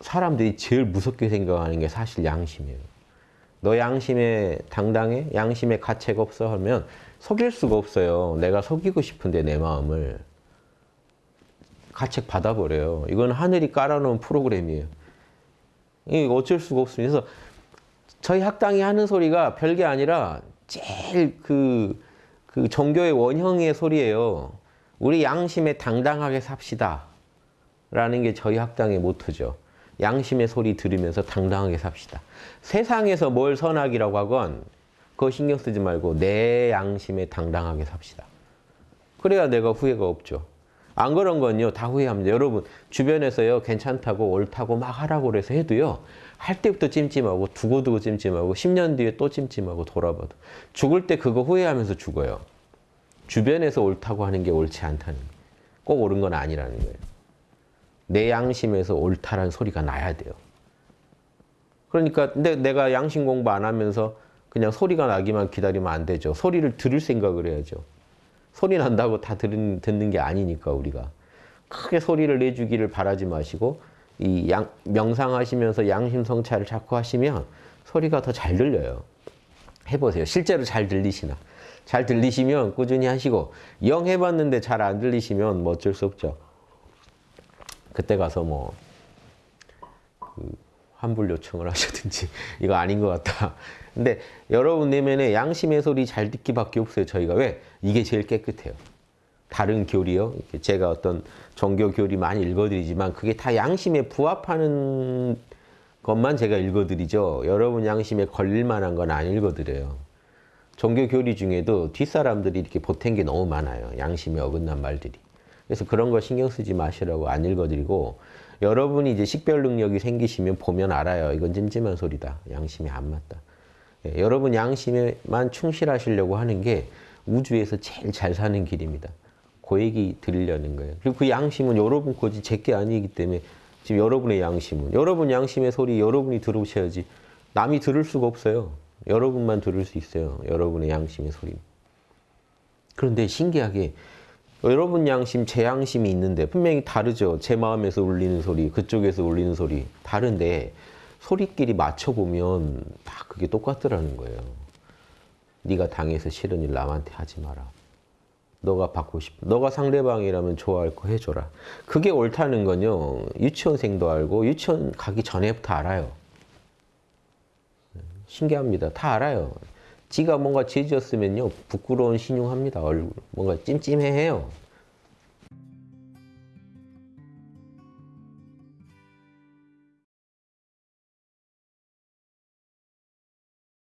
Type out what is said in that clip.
사람들이 제일 무섭게 생각하는 게 사실 양심이에요. 너 양심에 당당해? 양심에 가책 없어? 하면 속일 수가 없어요. 내가 속이고 싶은데 내 마음을. 가책 받아버려요. 이건 하늘이 깔아놓은 프로그램이에요. 이 어쩔 수가 없습니다. 그래서 저희 학당이 하는 소리가 별게 아니라 제일 그, 그 종교의 원형의 소리예요. 우리 양심에 당당하게 삽시다. 라는 게 저희 학당의 모토죠. 양심의 소리 들으면서 당당하게 삽시다. 세상에서 뭘 선악이라고 하건 그거 신경 쓰지 말고 내 양심에 당당하게 삽시다. 그래야 내가 후회가 없죠. 안 그런 건요 다 후회합니다. 여러분 주변에서요 괜찮다고 옳다고 막 하라고 그래서 해도요 할 때부터 찜찜하고 두고두고 찜찜하고 10년 뒤에 또 찜찜하고 돌아봐도 죽을 때 그거 후회하면서 죽어요. 주변에서 옳다고 하는 게 옳지 않다는 거예요. 꼭 옳은 건 아니라는 거예요. 내 양심에서 옳다라는 소리가 나야 돼요. 그러니까 근데 내가 양심 공부 안 하면서 그냥 소리가 나기만 기다리면 안 되죠. 소리를 들을 생각을 해야죠. 소리 난다고 다 들은, 듣는 게 아니니까 우리가. 크게 소리를 내주기를 바라지 마시고 이 양, 명상하시면서 양심 성찰을 자꾸 하시면 소리가 더 잘 들려요. 해보세요. 실제로 잘 들리시나. 잘 들리시면 꾸준히 하시고 영 해봤는데 잘 안 들리시면 뭐 어쩔 수 없죠. 그때 가서 뭐 그 환불 요청을 하시든지 이거 아닌 것 같다. 근데 여러분 내면에 양심의 소리 잘 듣기밖에 없어요. 저희가 왜? 이게 제일 깨끗해요. 다른 교리요. 제가 어떤 종교 교리 많이 읽어드리지만 그게 다 양심에 부합하는 것만 제가 읽어드리죠. 여러분 양심에 걸릴 만한 건 안 읽어드려요. 종교 교리 중에도 뒷사람들이 이렇게 보탠 게 너무 많아요. 양심에 어긋난 말들이. 그래서 그런 거 신경 쓰지 마시라고 안 읽어드리고 여러분이 이제 식별 능력이 생기시면 보면 알아요. 이건 찜찜한 소리다. 양심에 안 맞다. 예, 여러분 양심에만 충실하시려고 하는 게 우주에서 제일 잘 사는 길입니다. 그 얘기 드리려는 거예요. 그리고 그 양심은 여러분 거지 제게 아니기 때문에 지금 여러분의 양심은 여러분 양심의 소리 여러분이 들으셔야지 남이 들을 수가 없어요. 여러분만 들을 수 있어요. 여러분의 양심의 소리. 그런데 신기하게 여러분 양심, 제 양심이 있는데 분명히 다르죠. 제 마음에서 울리는 소리, 그쪽에서 울리는 소리 다른데 소리끼리 맞춰보면 다 그게 똑같더라는 거예요. 네가 당해서 싫은 일 남한테 하지 마라. 너가 받고 싶, 너가 상대방이라면 좋아할 거 해줘라. 그게 옳다는 건요. 유치원생도 알고 유치원 가기 전에부터 알아요. 신기합니다. 다 알아요. 지가 뭔가 죄지었으면요. 부끄러운 신용합니다. 얼굴. 뭔가 찜찜해해요.